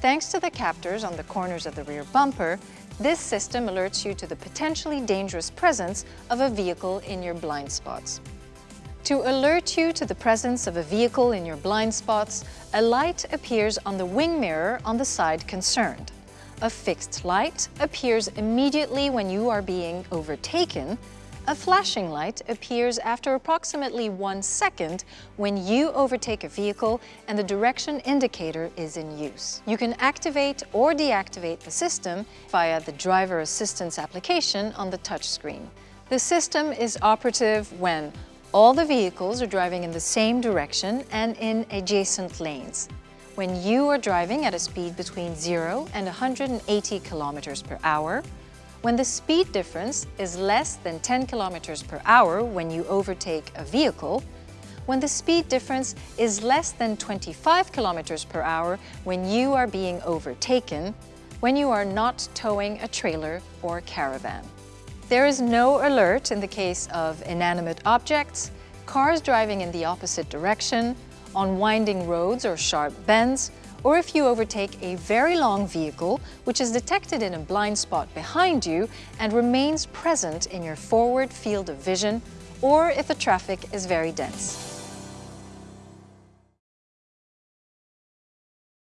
Thanks to the captors on the corners of the rear bumper, this system alerts you to the potentially dangerous presence of a vehicle in your blind spots. To alert you to the presence of a vehicle in your blind spots, a light appears on the wing mirror on the side concerned. A fixed light appears immediately when you are being overtaken. A flashing light appears after approximately one second when you overtake a vehicle and the direction indicator is in use. You can activate or deactivate the system via the driver assistance application on the touchscreen. The system is operative when all the vehicles are driving in the same direction and in adjacent lanes. When you are driving at a speed between 0 and 180 kilometers per hour, when the speed difference is less than 10 kilometers per hour when you overtake a vehicle, when the speed difference is less than 25 kilometers per hour when you are being overtaken, when you are not towing a trailer or caravan. There is no alert in the case of inanimate objects, cars driving in the opposite direction, on winding roads or sharp bends, or if you overtake a very long vehicle which is detected in a blind spot behind you and remains present in your forward field of vision, or if the traffic is very dense.